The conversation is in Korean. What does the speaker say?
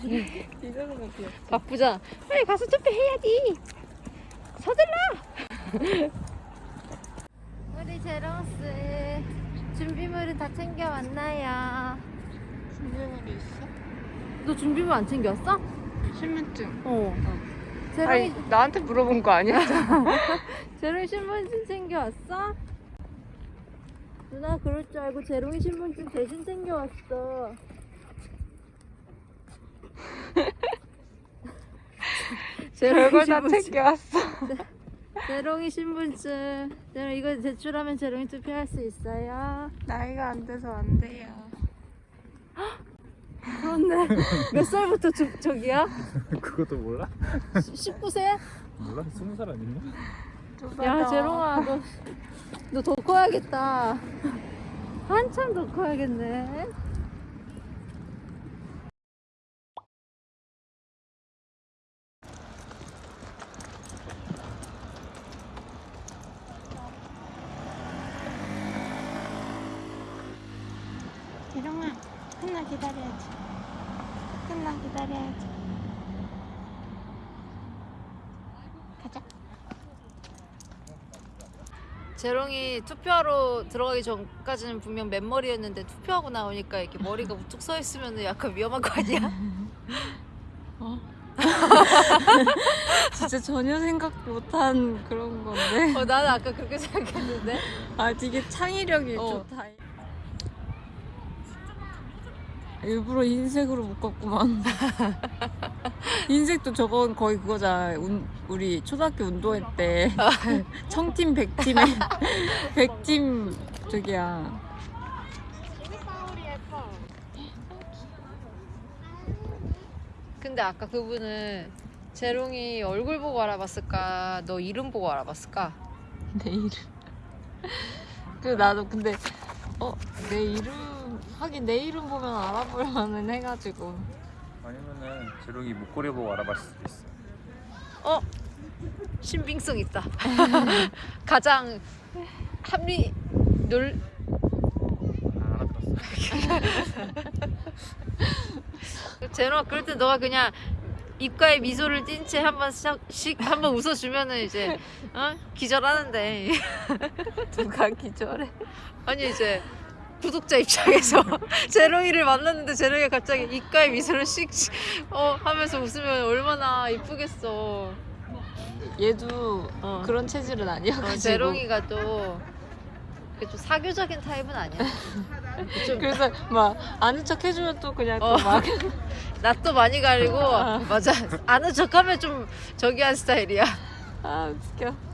귀엽다. 바쁘잖아. 빨리 가서 투표해야지. 서둘러. 우리 제로스 준비물은 다 챙겨 왔나요? 준비물이 있어? 너 준비물 안 챙겨왔어? 신분증. 어. 아니 제롱이 나한테 물어본 거 아니야? 제롱이 신분증 챙겨왔어? 누나 그럴 줄 알고 제롱이 신분증 대신 챙겨왔어. 제롱이 별걸 다. 챙겨왔어. 제롱이 신분증. 제롱 이거 제출하면 제롱이 투표할 수 있어요. 나이가 안 돼서 안 돼요. 그렇네. 몇 살부터 저, 저기야? 그것도 몰라? 19세? 몰라? 스무 살 아니냐? 야 제롱아 너 너 더 커야겠다. 한참 더 커야겠네. 재롱아, 하나 기다려야지. 하나 기다려야지. 가자. 재롱이 투표하러 들어가기 전까지는 분명 맨머리였는데 투표하고 나오니까 이렇게 머리가 우뚝 서 있으면 약간 위험한 거 아니야? 진짜 전혀 생각 못한 그런 건데. 어, 나는 아까 그렇게 생각했는데. 아, 되게 창의력이 어. 좋다. 일부러 흰색으로 묶었구만. 흰색도 저건 거의 그거잖아. 운- 우리 초등학교 운동회 때 청팀 백팀에 백팀 저기야. 근데 아까 그분은 재롱이 얼굴 보고 알아봤을까? 너 이름 보고 알아봤을까? 내 이름. 그 나도 근데 어 내 이름 하긴 내 이름 보면 알아볼만은 해가지고. 아니면은 재롱이 목걸이 보고 알아봤을 수도 있어. 어? 신빙성 있다. 가장 합리 놀 아, 알아들었어. 재롱아 그럴 때 너가 그냥 입가에 미소를 띈채 한번 씩 한번 웃어주면은 이제 어? 기절하는데 누가 기절해? 아니 이제 구독자 입장에서 재롱이를 만났는데 재롱이가 갑자기 입가에 미소를 씩 어, 하면서 웃으면 얼마나 이쁘겠어. 얘도 어. 그런 체질은 아니어가지고. 어, 재롱이가 또, 그게 좀 사교적인 타입은 아니야. 좀 그래서 막 아는 척 해주면 또 그냥 어. 또 막. 낯도 많이 가리고 맞아 아는 척하면 좀 저기 한 스타일이야. 아 웃겨.